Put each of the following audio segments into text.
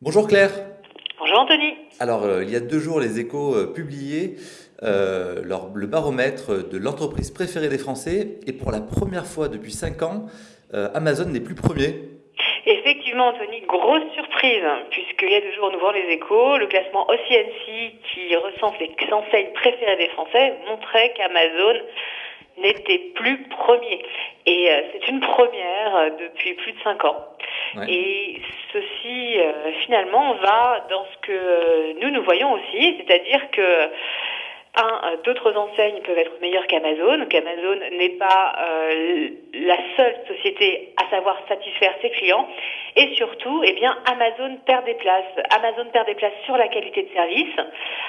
Bonjour Claire. Bonjour Anthony. Alors, euh, il y a deux jours, les échos euh, publiaient euh, leur- le baromètre de l'entreprise préférée des Français. Et pour la première fois depuis cinq ans, Amazon n'est plus premier. Effectivement Anthony, grosse surprise, puisqu'il y a deux jours nous voyons les échos, le classement OCNC qui recense les enseignes préférées des Français montrait qu'Amazon n'était plus premier. Et c'est une première depuis plus de cinq ans. Et ceci, euh, finalement, va dans ce que euh, nous, nous voyons aussi, c'est-à-dire que euh, d'autres enseignes peuvent être meilleures qu'Amazon, qu'Amazon n'est pas euh, la seule société à savoir satisfaire ses clients, et surtout, eh bien, Amazon perd des places. Amazon perd des places sur la qualité de service,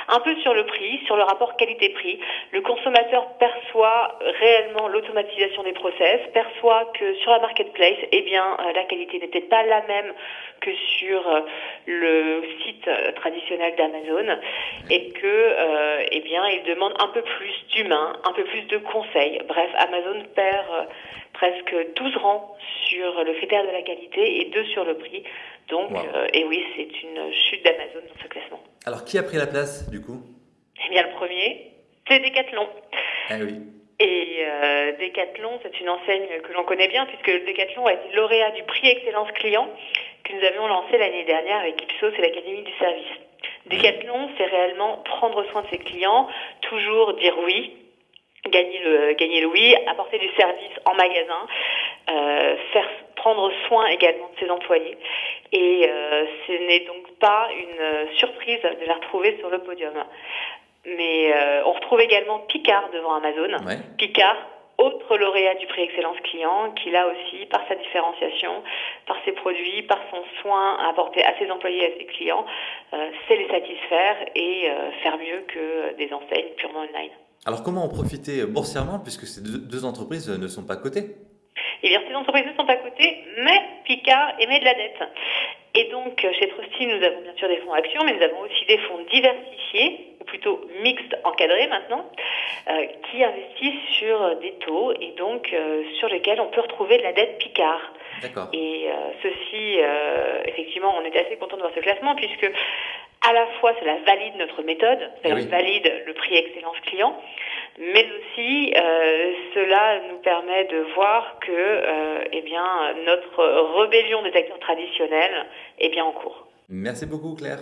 un peu sur le prix, sur le rapport qualité-prix. Le consommateur perçoit réellement l'automatisation des process, perçoit que sur la marketplace, eh bien, euh, la qualité n'est peut-être pas la même que sur euh, le site traditionnel d'Amazon et que eh bien demande un peu plus d'humain, un peu plus de conseils. Bref, Amazon perd euh, presque 12 rangs sur le critère de la qualité et 2 sur le prix. Donc, Wow. euh, et oui, c'est une chute d'Amazon dans ce classement. Alors, qui a pris la place du coup? Eh bien, le premier, c'est Decathlon. Ah oui. Et euh, Decathlon, c'est une enseigne que l'on connaît bien puisque Decathlon a été lauréat du prix Excellence Client que nous avions lancé l'année dernière avec Ipsos et l'Académie du Service. Decathlon, c'est réellement prendre soin de ses clients, toujours dire oui, gagner le, gagner le oui, apporter du service en magasin, euh, faire prendre soin également de ses employés. Et euh, ce n'est donc pas une euh, surprise de la retrouver sur le podium. Mais euh, on retrouve également Picard devant Amazon. Ouais. Picard, autre lauréat du prix Excellence Client, qui là aussi, par sa différenciation, par ses produits, par son soin à apporter à ses employés et à ses clients, euh, sait les satisfaire et euh, faire mieux que des enseignes purement online. Alors, comment en profiter boursièrement puisque ces deux, entreprises ne sont pas cotées? Eh bien, ces entreprises ne sont pas cotées, mais Picard émet de la dette. Et donc, chez Trusty, nous avons bien sûr des fonds actions, mais nous avons aussi des fonds diversifiés, plutôt mixtes encadrés maintenant, euh, qui investissent sur des taux et donc euh, sur lesquels on peut retrouver de la dette Picard. Et euh, ceci, effectivement, on était assez content de voir ce classement puisque à la fois cela valide notre méthode, cela Oui. valide le prix excellence client, mais aussi euh, cela nous permet de voir que euh, eh bien, notre rébellion des acteurs traditionnels est bien en cours. Merci beaucoup Claire.